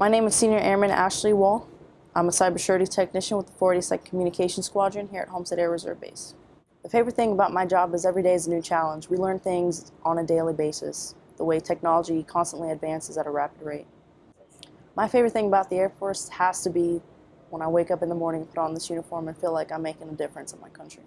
My name is Senior Airman Ashley Wall. I'm a cyber cybersecurity technician with the 42nd Communication Squadron here at Homestead Air Reserve Base. The favorite thing about my job is every day is a new challenge. We learn things on a daily basis, the way technology constantly advances at a rapid rate. My favorite thing about the Air Force has to be when I wake up in the morning, put on this uniform, and feel like I'm making a difference in my country.